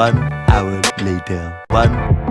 One hour later. One